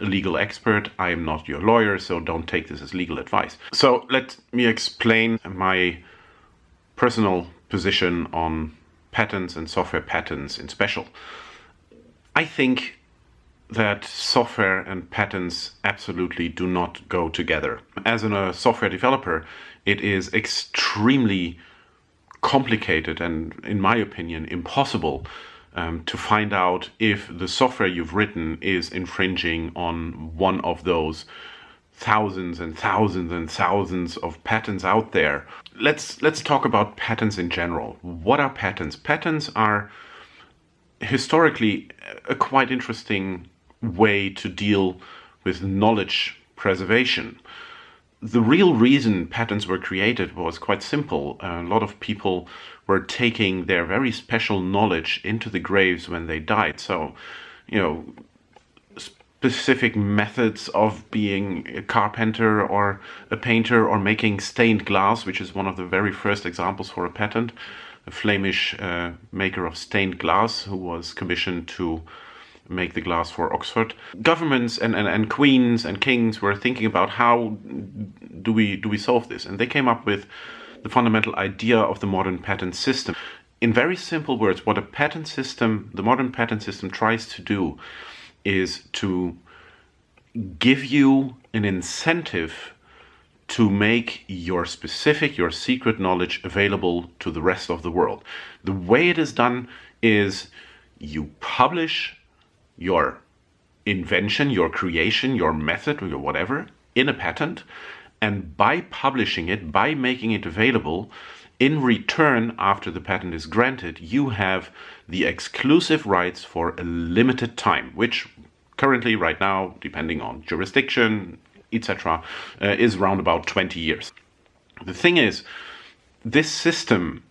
legal expert. I am not your lawyer, so don't take this as legal advice. So let me explain my personal position on patents and software patents in special. I think that software and patents absolutely do not go together. As a uh, software developer, it is extremely complicated and, in my opinion, impossible um, to find out if the software you've written is infringing on one of those thousands and thousands and thousands of patents out there. Let's let's talk about patents in general. What are patents? Patents are historically a quite interesting way to deal with knowledge preservation. The real reason patents were created was quite simple. A lot of people were taking their very special knowledge into the graves when they died. So, you know, specific methods of being a carpenter or a painter or making stained glass, which is one of the very first examples for a patent. A Flemish uh, maker of stained glass who was commissioned to make the glass for Oxford. Governments and, and, and queens and kings were thinking about how do we do we solve this, and they came up with the fundamental idea of the modern patent system. In very simple words, what a patent system, the modern patent system tries to do is to give you an incentive to make your specific, your secret knowledge available to the rest of the world. The way it is done is you publish your invention, your creation, your method, or your whatever in a patent. And by publishing it, by making it available, in return, after the patent is granted, you have the exclusive rights for a limited time, which currently, right now, depending on jurisdiction, etc., uh, is around about 20 years. The thing is, this system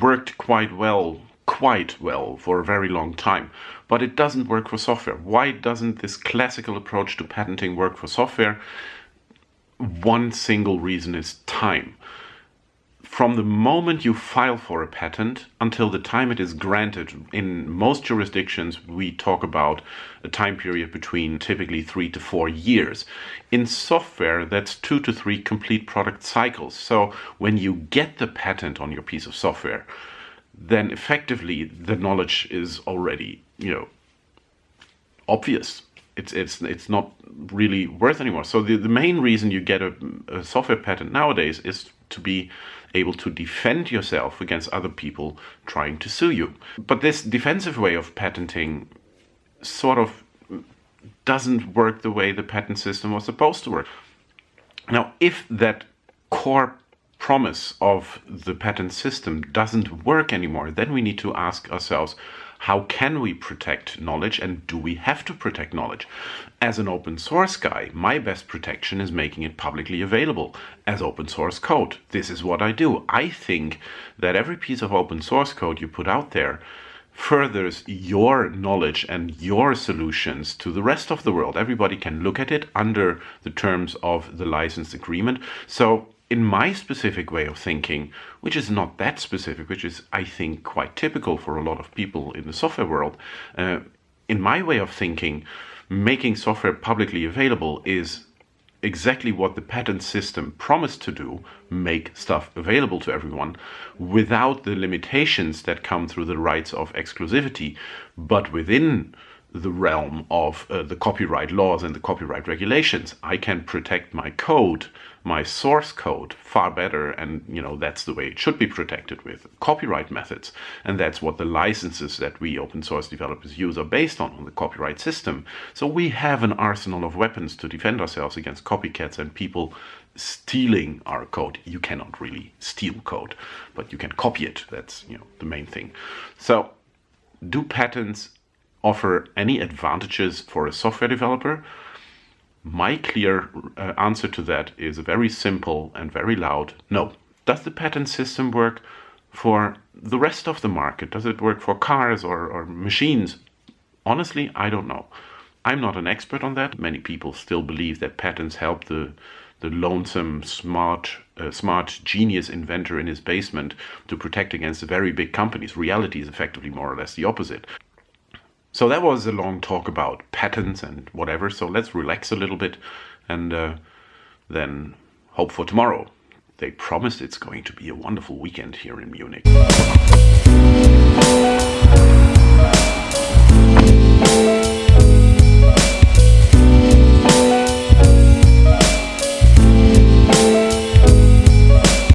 worked quite well quite well for a very long time, but it doesn't work for software. Why doesn't this classical approach to patenting work for software? One single reason is time. From the moment you file for a patent until the time it is granted, in most jurisdictions we talk about a time period between typically three to four years. In software, that's two to three complete product cycles. So when you get the patent on your piece of software, then effectively the knowledge is already, you know, obvious. It's, it's, it's not really worth anymore. So the, the main reason you get a, a software patent nowadays is to be able to defend yourself against other people trying to sue you. But this defensive way of patenting sort of doesn't work the way the patent system was supposed to work. Now, if that core promise of the patent system doesn't work anymore, then we need to ask ourselves, how can we protect knowledge and do we have to protect knowledge? As an open source guy, my best protection is making it publicly available as open source code. This is what I do. I think that every piece of open source code you put out there furthers your knowledge and your solutions to the rest of the world. Everybody can look at it under the terms of the license agreement. So in my specific way of thinking, which is not that specific, which is, I think, quite typical for a lot of people in the software world, uh, in my way of thinking, making software publicly available is exactly what the patent system promised to do, make stuff available to everyone, without the limitations that come through the rights of exclusivity, but within the realm of uh, the copyright laws and the copyright regulations. I can protect my code, my source code far better and you know that's the way it should be protected with copyright methods and that's what the licenses that we open source developers use are based on on the copyright system. So we have an arsenal of weapons to defend ourselves against copycats and people stealing our code. You cannot really steal code, but you can copy it. That's you know the main thing. So do patents offer any advantages for a software developer? My clear uh, answer to that is a very simple and very loud no. Does the patent system work for the rest of the market? Does it work for cars or, or machines? Honestly, I don't know. I'm not an expert on that. Many people still believe that patents help the the lonesome smart uh, smart genius inventor in his basement to protect against the very big companies. Reality is effectively more or less the opposite. So that was a long talk about patents and whatever. So let's relax a little bit and uh, then hope for tomorrow. They promised it's going to be a wonderful weekend here in Munich.